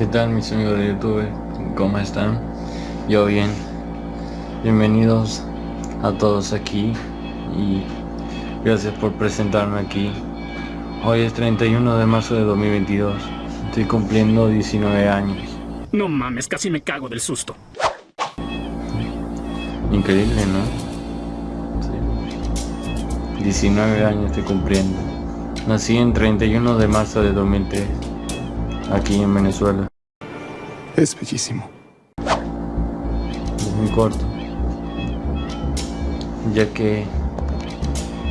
¿Qué tal mis amigos de YouTube? ¿Cómo están? Yo bien. Bienvenidos a todos aquí y gracias por presentarme aquí. Hoy es 31 de marzo de 2022. Estoy cumpliendo 19 años. No mames, casi me cago del susto. Increíble, ¿no? Sí. 19 años estoy cumpliendo. Nací en 31 de marzo de 2003, aquí en Venezuela. Es bellísimo. Es muy corto, ya que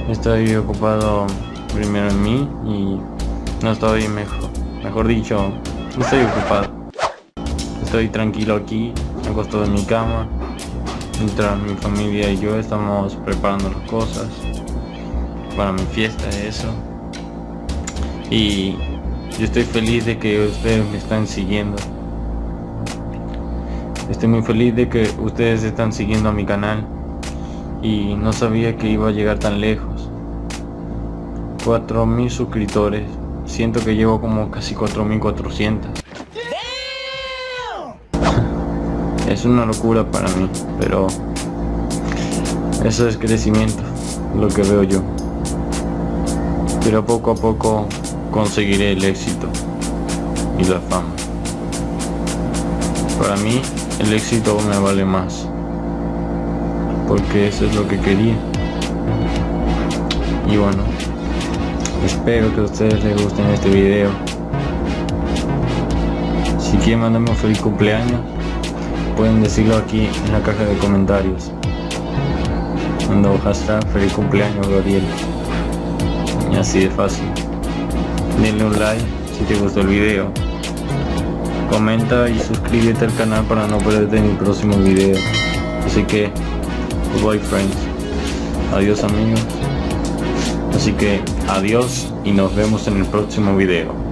estoy ocupado primero en mí y no estoy mejor, mejor dicho, no estoy ocupado. Estoy tranquilo aquí, acostado en mi cama, mientras mi familia y yo estamos preparando las cosas para mi fiesta eso. Y yo estoy feliz de que ustedes me están siguiendo. Estoy muy feliz de que ustedes están siguiendo a mi canal y no sabía que iba a llegar tan lejos. 4000 suscriptores. Siento que llevo como casi 4400. es una locura para mí, pero eso es crecimiento, lo que veo yo. Pero poco a poco conseguiré el éxito y la fama. Para mí el éxito me vale más. Porque eso es lo que quería. Y bueno, espero que a ustedes les gusten este video. Si quieren mandarme un feliz cumpleaños, pueden decirlo aquí en la caja de comentarios. Mando hashtag feliz cumpleaños Gabriel. Y así de fácil. Denle un like si te gustó el video comenta y suscríbete al canal para no perderte mi próximo video. Así que bye friends. Adiós amigos. Así que adiós y nos vemos en el próximo video